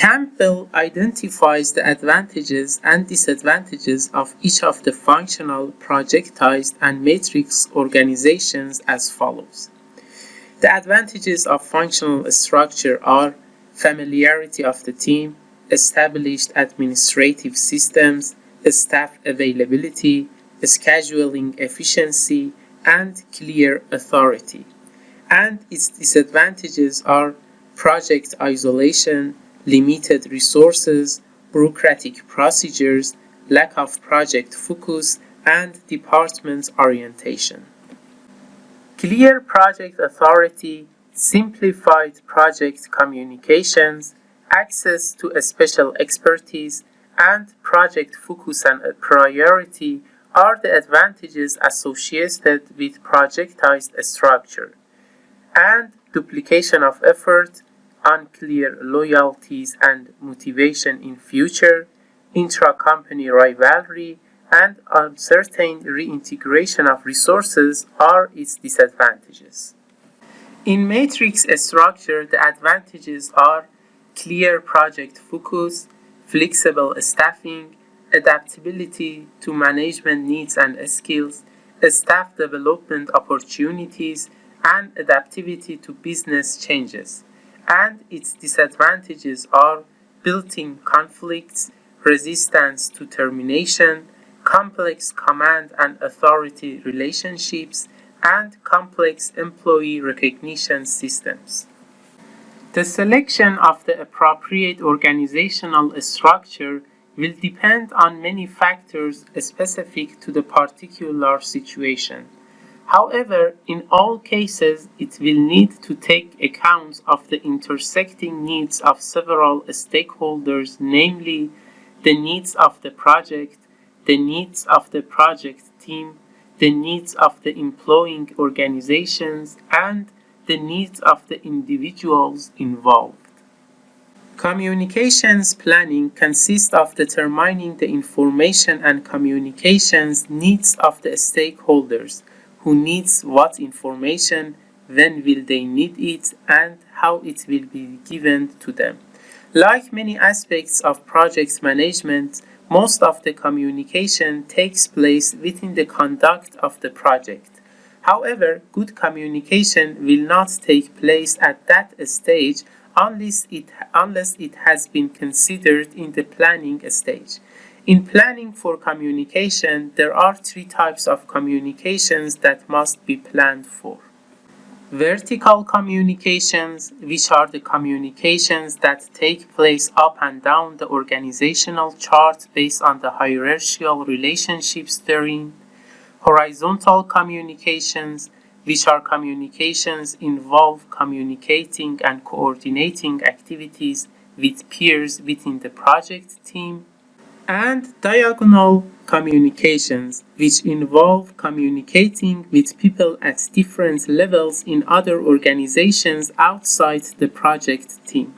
Campbell identifies the advantages and disadvantages of each of the functional, projectized, and matrix organizations as follows. The advantages of functional structure are familiarity of the team, established administrative systems, staff availability, scheduling efficiency, and clear authority. And its disadvantages are project isolation, limited resources, bureaucratic procedures, lack of project focus, and department orientation. Clear project authority, simplified project communications, access to special expertise, and project focus and priority are the advantages associated with projectized structure. And duplication of effort, unclear loyalties and motivation in future, intra-company rivalry, and uncertain reintegration of resources are its disadvantages. In matrix structure, the advantages are clear project focus, flexible staffing, adaptability to management needs and skills, staff development opportunities, and adaptivity to business changes and its disadvantages are built-in conflicts, resistance to termination, complex command and authority relationships, and complex employee recognition systems. The selection of the appropriate organizational structure will depend on many factors specific to the particular situation. However, in all cases, it will need to take account of the intersecting needs of several stakeholders, namely the needs of the project, the needs of the project team, the needs of the employing organizations, and the needs of the individuals involved. Communications planning consists of determining the information and communications needs of the stakeholders who needs what information, when will they need it, and how it will be given to them. Like many aspects of project management, most of the communication takes place within the conduct of the project. However, good communication will not take place at that stage unless it, unless it has been considered in the planning stage. In planning for communication, there are three types of communications that must be planned for. Vertical communications, which are the communications that take place up and down the organizational chart based on the hierarchical relationships therein. Horizontal communications, which are communications involve communicating and coordinating activities with peers within the project team and diagonal communications, which involve communicating with people at different levels in other organizations outside the project team.